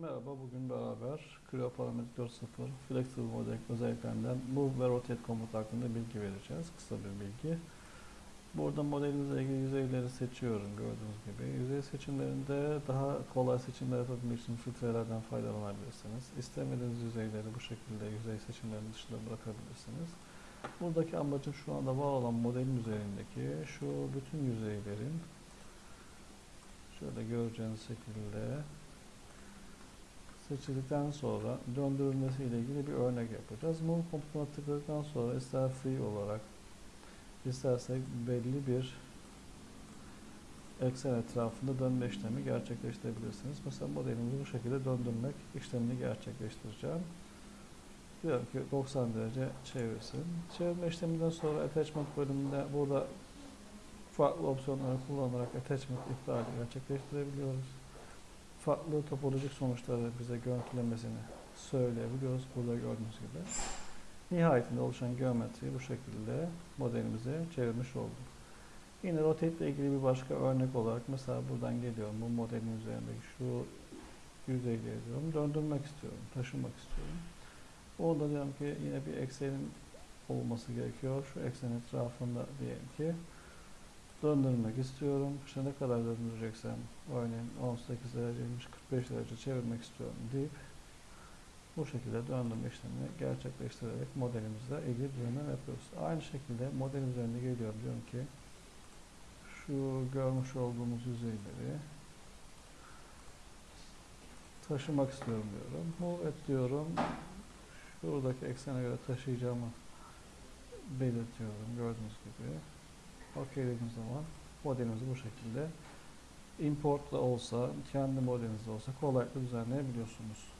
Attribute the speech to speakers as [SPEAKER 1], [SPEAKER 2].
[SPEAKER 1] Merhaba, bugün beraber Creo Parametric 4.0 Flexible Model özelliklerinden Move ve Rotate komut hakkında bilgi vereceğiz. Kısa bir bilgi. Burada modelinizle ilgili yüzeyleri seçiyorum gördüğünüz gibi. Yüzey seçimlerinde daha kolay seçimler yapabilmek için filtrelerden faydalanabilirsiniz. İstemediğiniz yüzeyleri bu şekilde yüzey seçimlerinin dışında bırakabilirsiniz. Buradaki amacım şu anda var olan modelin üzerindeki şu bütün yüzeylerin şöyle göreceğiniz şekilde seçildikten sonra döndürülmesi ile ilgili bir örnek yapacağız. Move komutuna tıkladıktan sonra ister free olarak istersek belli bir eksen etrafında dönme işlemi gerçekleştirebilirsiniz. Mesela modelimizi bu şekilde döndürmek işlemini gerçekleştireceğim. Diyorum ki 90 derece çevirsin. Çevirme işleminden sonra attachment bölümünde burada farklı opsiyonları kullanarak attachment iptali gerçekleştirebiliyoruz farklı topolojik sonuçları bize görüntülemesini söyleyebiliyoruz. Burada gördüğünüz gibi. Nihayetinde oluşan geometriyi bu şekilde modelimize çevirmiş olduk. Yine rotate ile ilgili bir başka örnek olarak mesela buradan geliyorum. Bu modelin üzerindeki şu yüzeyleri diyorum. Döndürmek istiyorum. Taşımak istiyorum. Orada diyorum ki yine bir eksenin olması gerekiyor. Şu eksen etrafında diyelim ki döndürmek istiyorum. İşte ne kadar döndüreceksem örneğin 18 dereceymiş 45 derece çevirmek istiyorum deyip bu şekilde döndürme işlemini gerçekleştirerek modelimizle ilgili düzenleme yapıyoruz. Aynı şekilde modelin üzerine geliyorum diyorum ki şu görmüş olduğumuz yüzeyleri taşımak istiyorum diyorum. Move et diyorum. Şuradaki eksene göre taşıyacağımı belirtiyorum gördüğünüz gibi. OK dediğim zaman modelimizi bu şekilde importla olsa, kendi modelinizde olsa kolaylıkla düzenleyebiliyorsunuz.